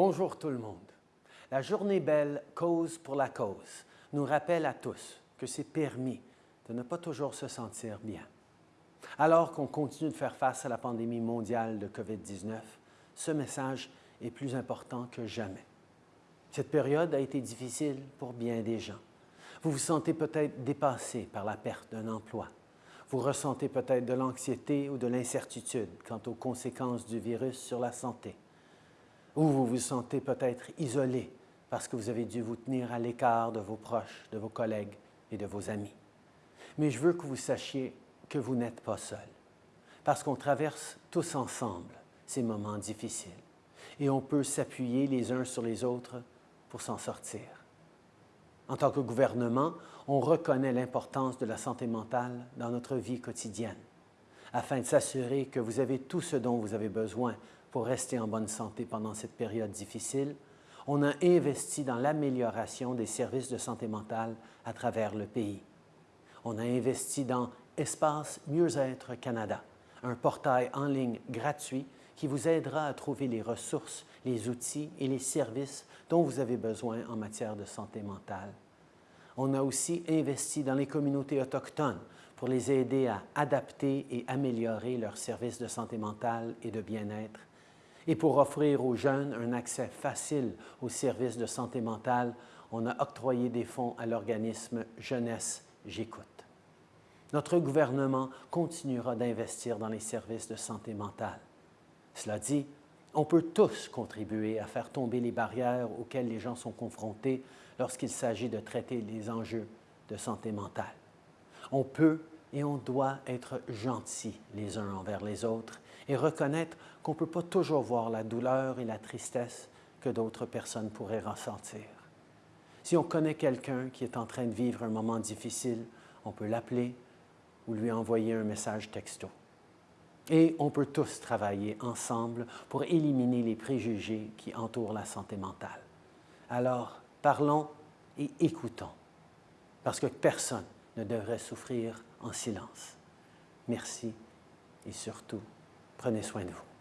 Bonjour tout le monde. La journée belle Cause pour la cause nous rappelle à tous que c'est permis de ne pas toujours se sentir bien. Alors qu'on continue de faire face à la pandémie mondiale de COVID-19, ce message est plus important que jamais. Cette période a été difficile pour bien des gens. Vous vous sentez peut-être dépassé par la perte d'un emploi. Vous ressentez peut-être de l'anxiété ou de l'incertitude quant aux conséquences du virus sur la santé. Ou vous vous sentez peut-être isolé parce que vous avez dû vous tenir à l'écart de vos proches, de vos collègues et de vos amis. Mais je veux que vous sachiez que vous n'êtes pas seul, parce qu'on traverse tous ensemble ces moments difficiles et on peut s'appuyer les uns sur les autres pour s'en sortir. En tant que gouvernement, on reconnaît l'importance de la santé mentale dans notre vie quotidienne, afin de s'assurer que vous avez tout ce dont vous avez besoin pour rester en bonne santé pendant cette période difficile. On a investi dans l'amélioration des services de santé mentale à travers le pays. On a investi dans Espace Mieux-être Canada, un portail en ligne gratuit qui vous aidera à trouver les ressources, les outils et les services dont vous avez besoin en matière de santé mentale. On a aussi investi dans les communautés autochtones pour les aider à adapter et améliorer leurs services de santé mentale et de bien-être. Et pour offrir aux jeunes un accès facile aux services de santé mentale, on a octroyé des fonds à l'organisme Jeunesse J'écoute. Notre gouvernement continuera d'investir dans les services de santé mentale. Cela dit, on peut tous contribuer à faire tomber les barrières auxquelles les gens sont confrontés lorsqu'il s'agit de traiter les enjeux de santé mentale. On peut et on doit être gentils les uns envers les autres et reconnaître qu'on ne peut pas toujours voir la douleur et la tristesse que d'autres personnes pourraient ressentir. Si on connaît quelqu'un qui est en train de vivre un moment difficile, on peut l'appeler ou lui envoyer un message texto. Et on peut tous travailler ensemble pour éliminer les préjugés qui entourent la santé mentale. Alors, parlons et écoutons, parce que personne ne devrait souffrir en silence. Merci et surtout, prenez soin de vous.